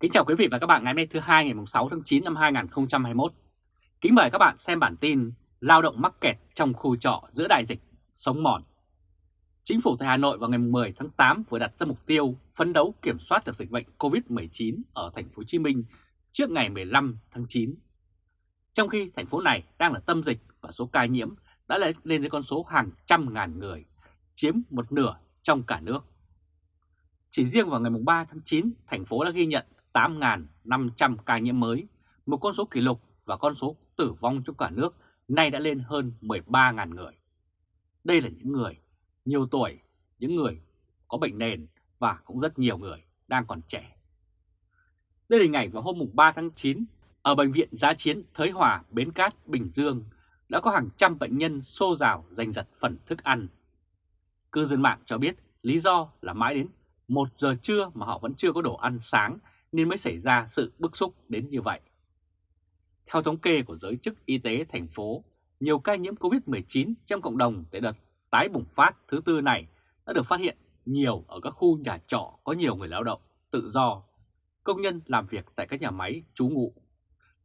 Kính chào quý vị và các bạn ngày hôm nay thứ hai ngày 6 tháng 9 năm 2021. Kính mời các bạn xem bản tin Lao động mắc kẹt trong khu trọ giữa đại dịch, sống mòn. Chính phủ tại Hà Nội vào ngày 10 tháng 8 vừa đặt ra mục tiêu phấn đấu kiểm soát được dịch bệnh COVID-19 ở thành phố Hồ Chí Minh trước ngày 15 tháng 9. Trong khi thành phố này đang là tâm dịch và số ca nhiễm đã lên đến con số hàng trăm ngàn người, chiếm một nửa trong cả nước. Chỉ riêng vào ngày 3 tháng 9, thành phố đã ghi nhận 8.500 ca nhiễm mới, một con số kỷ lục và con số tử vong trong cả nước nay đã lên hơn 13.000 người. Đây là những người nhiều tuổi, những người có bệnh nền và cũng rất nhiều người đang còn trẻ. Đây là hình ảnh vào hôm 3 tháng 9 ở Bệnh viện Giá Chiến Thới Hòa, Bến Cát, Bình Dương đã có hàng trăm bệnh nhân xô rào giành giật phần thức ăn. Cư dân mạng cho biết lý do là mãi đến 1 giờ trưa mà họ vẫn chưa có đồ ăn sáng nên mới xảy ra sự bức xúc đến như vậy. Theo thống kê của giới chức y tế thành phố, nhiều ca nhiễm COVID-19 trong cộng đồng tại đợt tái bùng phát thứ tư này đã được phát hiện nhiều ở các khu nhà trọ có nhiều người lao động, tự do, công nhân làm việc tại các nhà máy trú ngụ.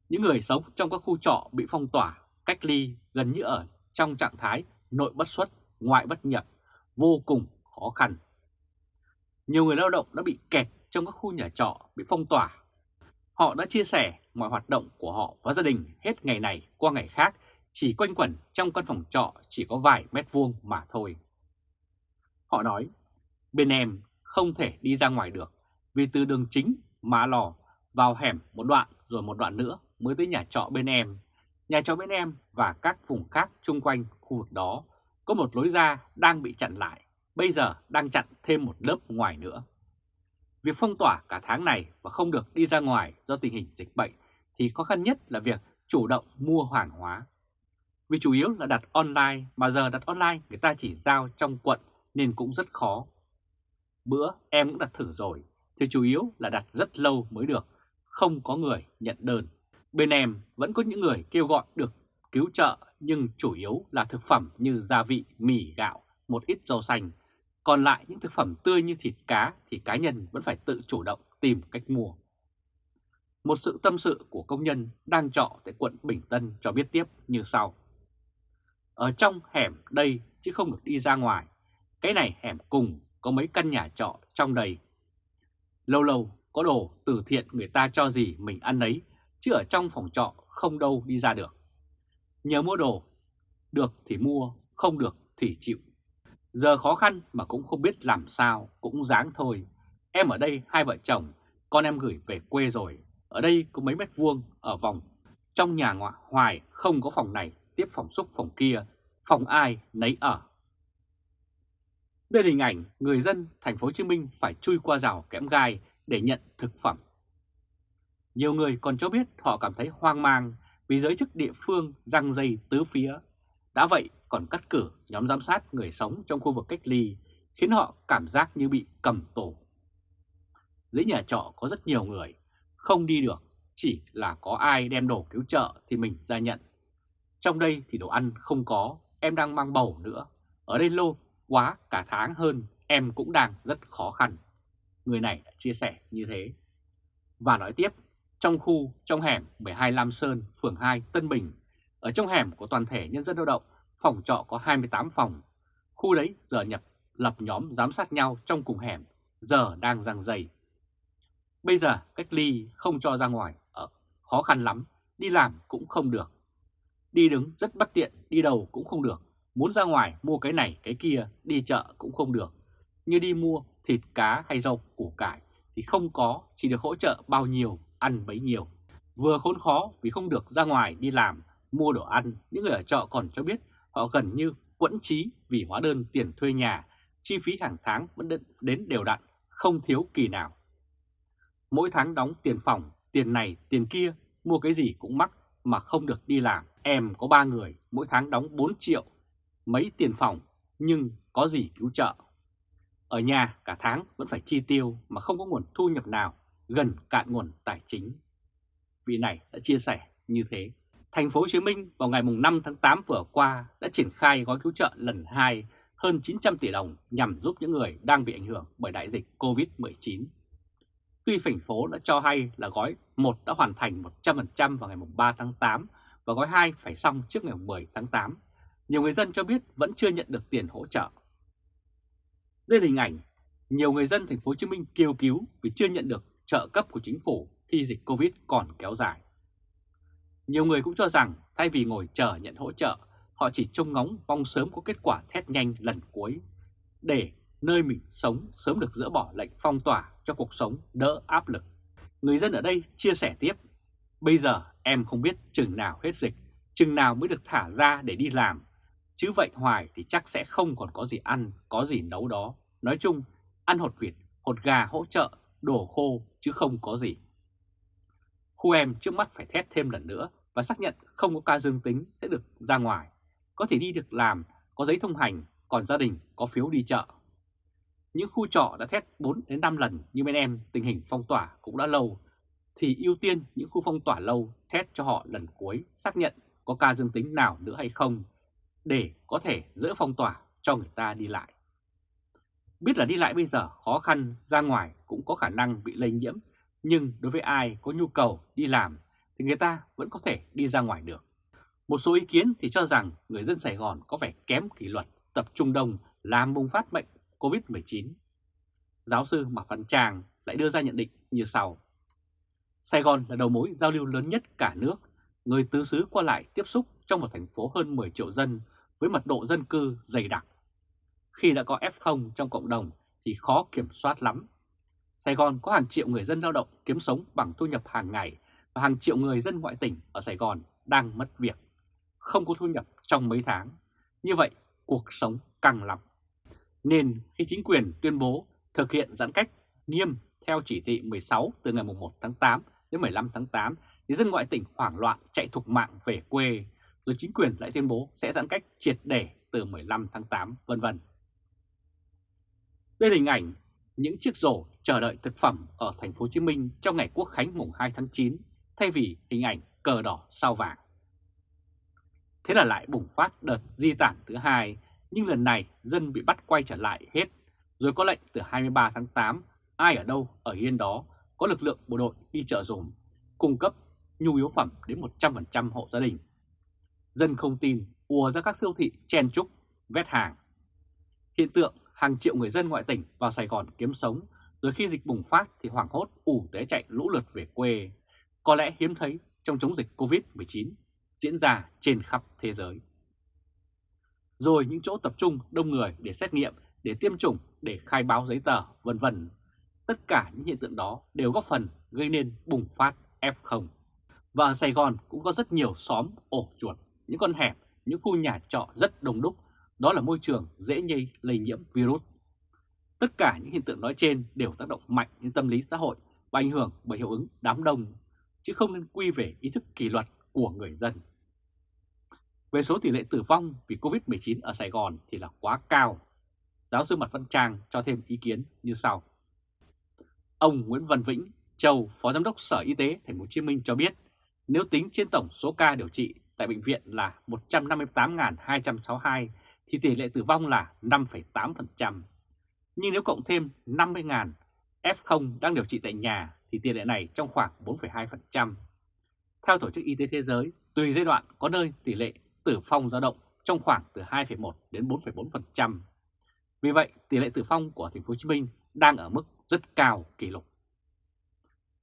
Những người sống trong các khu trọ bị phong tỏa, cách ly gần như ở trong trạng thái nội bất xuất, ngoại bất nhập, vô cùng khó khăn. Nhiều người lao động đã bị kẹt trong các khu nhà trọ bị phong tỏa. Họ đã chia sẻ mọi hoạt động của họ và gia đình hết ngày này qua ngày khác chỉ quanh quẩn trong căn phòng trọ chỉ có vài mét vuông mà thôi. Họ nói, bên em không thể đi ra ngoài được vì từ đường chính Mã Lò vào hẻm một đoạn rồi một đoạn nữa mới tới nhà trọ bên em. Nhà trọ bên em và các vùng khác chung quanh khu vực đó có một lối ra đang bị chặn lại, bây giờ đang chặn thêm một lớp ngoài nữa. Việc phong tỏa cả tháng này và không được đi ra ngoài do tình hình dịch bệnh thì khó khăn nhất là việc chủ động mua hàng hóa. Vì chủ yếu là đặt online mà giờ đặt online người ta chỉ giao trong quận nên cũng rất khó. Bữa em cũng đặt thử rồi thì chủ yếu là đặt rất lâu mới được, không có người nhận đơn. Bên em vẫn có những người kêu gọi được cứu trợ nhưng chủ yếu là thực phẩm như gia vị, mì, gạo, một ít rau xanh còn lại những thực phẩm tươi như thịt cá thì cá nhân vẫn phải tự chủ động tìm cách mua. Một sự tâm sự của công nhân đang trọ tại quận Bình Tân cho biết tiếp như sau. Ở trong hẻm đây chứ không được đi ra ngoài. Cái này hẻm cùng có mấy căn nhà trọ trong đây. Lâu lâu có đồ từ thiện người ta cho gì mình ăn ấy, chứ ở trong phòng trọ không đâu đi ra được. Nhờ mua đồ, được thì mua, không được thì chịu Giờ khó khăn mà cũng không biết làm sao, cũng dáng thôi. Em ở đây hai vợ chồng, con em gửi về quê rồi. Ở đây có mấy mét vuông ở vòng. Trong nhà ngoại hoài không có phòng này, tiếp phòng xúc phòng kia, phòng ai nấy ở. Đây là hình ảnh người dân thành phố Hồ Chí Minh phải chui qua rào kẽm gai để nhận thực phẩm. Nhiều người còn cho biết họ cảm thấy hoang mang vì giới chức địa phương răng dây tứ phía. Đã vậy còn cắt cử nhóm giám sát người sống trong khu vực cách ly, khiến họ cảm giác như bị cầm tù. Dưới nhà trọ có rất nhiều người, không đi được, chỉ là có ai đem đồ cứu trợ thì mình ra nhận. Trong đây thì đồ ăn không có, em đang mang bầu nữa. Ở đây lâu quá cả tháng hơn, em cũng đang rất khó khăn. Người này đã chia sẻ như thế. Và nói tiếp, trong khu, trong hẻm 12 Lam Sơn, phường 2, Tân Bình, ở trong hẻm của toàn thể nhân dân lao động phòng trọ có 28 phòng. Khu đấy giờ nhập lập nhóm giám sát nhau trong cùng hẻm, giờ đang răng dày. Bây giờ cách ly không cho ra ngoài, ở khó khăn lắm, đi làm cũng không được. Đi đứng rất bất tiện, đi đầu cũng không được. Muốn ra ngoài mua cái này cái kia, đi chợ cũng không được. Như đi mua thịt cá hay rau củ cải thì không có, chỉ được hỗ trợ bao nhiêu, ăn bấy nhiêu. Vừa khốn khó vì không được ra ngoài đi làm, mua đồ ăn, những người ở trọ còn cho biết Họ gần như quẫn trí vì hóa đơn tiền thuê nhà, chi phí hàng tháng vẫn đến đều đặn, không thiếu kỳ nào. Mỗi tháng đóng tiền phòng, tiền này, tiền kia, mua cái gì cũng mắc mà không được đi làm. Em có ba người, mỗi tháng đóng 4 triệu, mấy tiền phòng, nhưng có gì cứu trợ. Ở nhà cả tháng vẫn phải chi tiêu mà không có nguồn thu nhập nào, gần cạn nguồn tài chính. Vị này đã chia sẻ như thế. Thành phố Hồ Chí Minh vào ngày 5 tháng 8 vừa qua đã triển khai gói cứu trợ lần 2 hơn 900 tỷ đồng nhằm giúp những người đang bị ảnh hưởng bởi đại dịch COVID-19. Tuy thành phố đã cho hay là gói 1 đã hoàn thành 100% vào ngày 3 tháng 8 và gói 2 phải xong trước ngày 10 tháng 8, nhiều người dân cho biết vẫn chưa nhận được tiền hỗ trợ. Đây là hình ảnh nhiều người dân thành phố Hồ Chí Minh kêu cứu vì chưa nhận được trợ cấp của chính phủ khi dịch Covid còn kéo dài. Nhiều người cũng cho rằng thay vì ngồi chờ nhận hỗ trợ, họ chỉ trông ngóng mong sớm có kết quả thét nhanh lần cuối để nơi mình sống sớm được dỡ bỏ lệnh phong tỏa cho cuộc sống đỡ áp lực. Người dân ở đây chia sẻ tiếp, bây giờ em không biết chừng nào hết dịch, chừng nào mới được thả ra để đi làm, chứ vậy hoài thì chắc sẽ không còn có gì ăn, có gì nấu đó. Nói chung, ăn hột vịt, hột gà hỗ trợ, đồ khô chứ không có gì. Khu em trước mắt phải test thêm lần nữa và xác nhận không có ca dương tính sẽ được ra ngoài, có thể đi được làm, có giấy thông hành, còn gia đình có phiếu đi chợ. Những khu trọ đã test 4 đến 5 lần như bên em tình hình phong tỏa cũng đã lâu, thì ưu tiên những khu phong tỏa lâu test cho họ lần cuối xác nhận có ca dương tính nào nữa hay không để có thể dỡ phong tỏa cho người ta đi lại. Biết là đi lại bây giờ khó khăn, ra ngoài cũng có khả năng bị lây nhiễm, nhưng đối với ai có nhu cầu đi làm thì người ta vẫn có thể đi ra ngoài được. Một số ý kiến thì cho rằng người dân Sài Gòn có vẻ kém kỷ luật, tập trung đông làm bùng phát bệnh COVID-19. Giáo sư Mạc Văn Tràng lại đưa ra nhận định như sau. Sài Gòn là đầu mối giao lưu lớn nhất cả nước, người tứ xứ qua lại tiếp xúc trong một thành phố hơn 10 triệu dân với mật độ dân cư dày đặc. Khi đã có F0 trong cộng đồng thì khó kiểm soát lắm. Sài Gòn có hàng triệu người dân lao động kiếm sống bằng thu nhập hàng ngày và hàng triệu người dân ngoại tỉnh ở Sài Gòn đang mất việc, không có thu nhập trong mấy tháng. Như vậy, cuộc sống căng lắm. Nên khi chính quyền tuyên bố thực hiện giãn cách nghiêm theo chỉ thị 16 từ ngày 1 tháng 8 đến 15 tháng 8, thì dân ngoại tỉnh hoảng loạn chạy thục mạng về quê, rồi chính quyền lại tuyên bố sẽ giãn cách triệt để từ 15 tháng 8, vân vân. Đây là hình ảnh những chiếc rổ chờ đợi thực phẩm ở thành phố Hồ Chí Minh trong ngày Quốc khánh mùng 2 tháng 9 thay vì hình ảnh cờ đỏ sao vàng. Thế là lại bùng phát đợt di tản thứ hai, nhưng lần này dân bị bắt quay trở lại hết, rồi có lệnh từ 23 tháng 8, ai ở đâu ở yên đó, có lực lượng bộ đội đi chợ dùm, cung cấp nhu yếu phẩm đến 100% hộ gia đình. Dân không tin, ùa ra các siêu thị chen trúc, vét hàng. Hiện tượng hàng triệu người dân ngoại tỉnh vào Sài Gòn kiếm sống, rồi khi dịch bùng phát thì hoảng hốt ủ té chạy lũ lượt về quê, có lẽ hiếm thấy trong chống dịch Covid-19 diễn ra trên khắp thế giới. Rồi những chỗ tập trung đông người để xét nghiệm, để tiêm chủng, để khai báo giấy tờ, vân vân. Tất cả những hiện tượng đó đều góp phần gây nên bùng phát F0. Và ở Sài Gòn cũng có rất nhiều xóm ổ chuột, những con hẻm, những khu nhà trọ rất đông đúc đó là môi trường dễ nhây lây nhiễm virus. Tất cả những hiện tượng nói trên đều tác động mạnh đến tâm lý xã hội và ảnh hưởng bởi hiệu ứng đám đông, chứ không nên quy về ý thức kỷ luật của người dân. Về số tỷ lệ tử vong vì Covid-19 ở Sài Gòn thì là quá cao. Giáo sư Mặt Văn Trang cho thêm ý kiến như sau. Ông Nguyễn Văn Vĩnh, Châu, Phó Giám đốc Sở Y tế Thành phố Hồ Chí Minh cho biết, nếu tính trên tổng số ca điều trị tại bệnh viện là 158.262 thì tỷ lệ tử vong là 5,8%. Nhưng nếu cộng thêm 50.000 F0 đang điều trị tại nhà thì tỷ lệ này trong khoảng 4,2%. Theo Tổ chức Y tế Thế giới, tùy giai đoạn có nơi tỷ lệ tử vong dao động trong khoảng từ 2,1 đến 4,4%. Vì vậy, tỷ lệ tử vong của thành phố Hồ Chí Minh đang ở mức rất cao kỷ lục.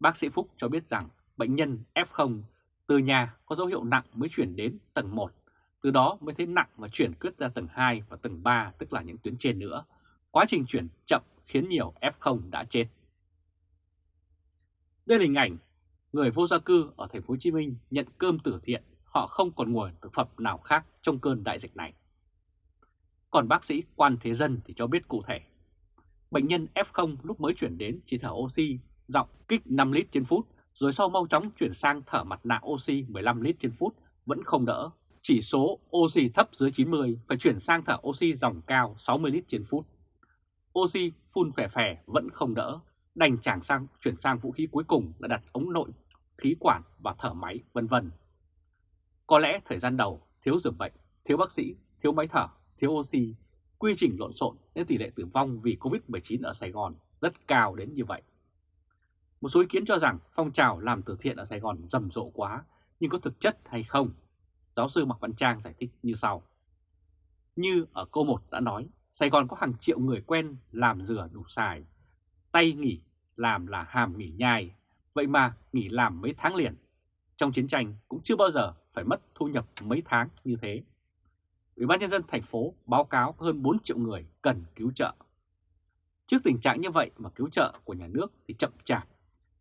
Bác sĩ Phúc cho biết rằng bệnh nhân F0 từ nhà có dấu hiệu nặng mới chuyển đến tầng 1 từ đó mới thấy nặng và chuyển quyết ra tầng 2 và tầng 3 tức là những tuyến trên nữa. Quá trình chuyển chậm khiến nhiều F0 đã chết. Đây là hình ảnh người vô gia cư ở thành phố Hồ Chí Minh nhận cơm từ thiện, họ không còn nguồn thực phẩm nào khác trong cơn đại dịch này. Còn bác sĩ Quan Thế Dân thì cho biết cụ thể, bệnh nhân F0 lúc mới chuyển đến chỉ thở oxy giọng kích 5 lít trên phút, rồi sau mau chóng chuyển sang thở mặt nạ oxy 15 lít trên phút vẫn không đỡ, chỉ số oxy thấp dưới 90 phải chuyển sang thở oxy dòng cao 60 lít trên phút. Oxy phun phè phè vẫn không đỡ, đành chẳng sang chuyển sang vũ khí cuối cùng là đặt ống nội, khí quản và thở máy vân vân. Có lẽ thời gian đầu thiếu giường bệnh, thiếu bác sĩ, thiếu máy thở, thiếu oxy, quy trình lộn xộn nên tỷ lệ tử vong vì Covid-19 ở Sài Gòn rất cao đến như vậy. Một số ý kiến cho rằng phong trào làm từ thiện ở Sài Gòn rầm rộ quá, nhưng có thực chất hay không? Giáo sư Mạc Văn Trang giải thích như sau. Như ở câu 1 đã nói, Sài Gòn có hàng triệu người quen làm rửa đủ xài. Tay nghỉ làm là hàm nghỉ nhai, vậy mà nghỉ làm mấy tháng liền. Trong chiến tranh cũng chưa bao giờ phải mất thu nhập mấy tháng như thế. Ủy ban nhân dân thành phố báo cáo hơn 4 triệu người cần cứu trợ. Trước tình trạng như vậy mà cứu trợ của nhà nước thì chậm chạp,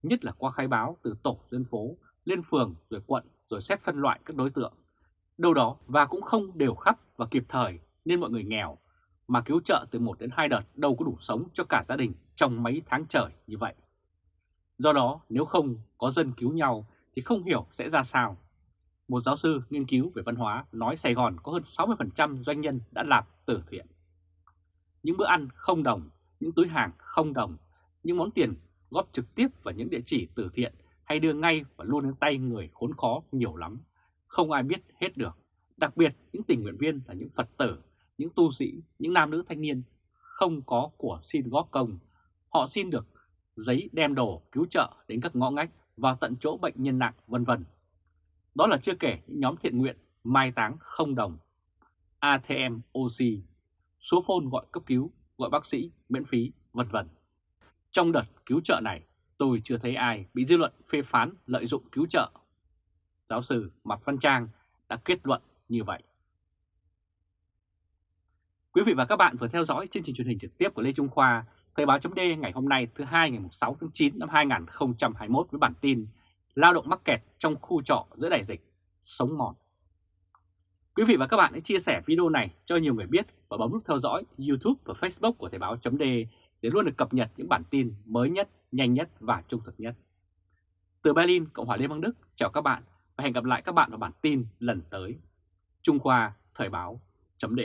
nhất là qua khai báo từ tổ dân phố lên phường rồi quận rồi xét phân loại các đối tượng. Đâu đó và cũng không đều khắp và kịp thời nên mọi người nghèo mà cứu trợ từ 1 đến 2 đợt đâu có đủ sống cho cả gia đình trong mấy tháng trời như vậy. Do đó nếu không có dân cứu nhau thì không hiểu sẽ ra sao. Một giáo sư nghiên cứu về văn hóa nói Sài Gòn có hơn 60% doanh nhân đã làm từ thiện. Những bữa ăn không đồng, những túi hàng không đồng, những món tiền góp trực tiếp vào những địa chỉ từ thiện hay đưa ngay và luôn đến tay người khốn khó nhiều lắm, không ai biết hết được. Đặc biệt những tình nguyện viên là những Phật tử, những tu sĩ, những nam nữ thanh niên không có của xin góp công. Họ xin được giấy đem đồ cứu trợ đến các ngõ ngách vào tận chỗ bệnh nhân nặng vân vân. Đó là chưa kể những nhóm thiện nguyện mai táng không đồng, ATM oxy, số phone gọi cấp cứu, gọi bác sĩ miễn phí vân vân. Trong đợt cứu trợ này, tôi chưa thấy ai bị dư luận phê phán lợi dụng cứu trợ. Giáo sư Mạc Văn Trang đã kết luận như vậy. Quý vị và các bạn vừa theo dõi chương trình truyền hình trực tiếp của Lê Trung Khoa, Thời báo chấm ngày hôm nay thứ hai ngày 6 tháng 9 năm 2021 với bản tin Lao động mắc kẹt trong khu trọ giữa đại dịch, sống mòn. Quý vị và các bạn hãy chia sẻ video này cho nhiều người biết và bấm nút theo dõi YouTube và Facebook của Thời báo chấm để luôn được cập nhật những bản tin mới nhất, nhanh nhất và trung thực nhất. Từ Berlin, Cộng hòa Liên bang Đức, chào các bạn và hẹn gặp lại các bạn vào bản tin lần tới. Trung Khoa Thời báo chấm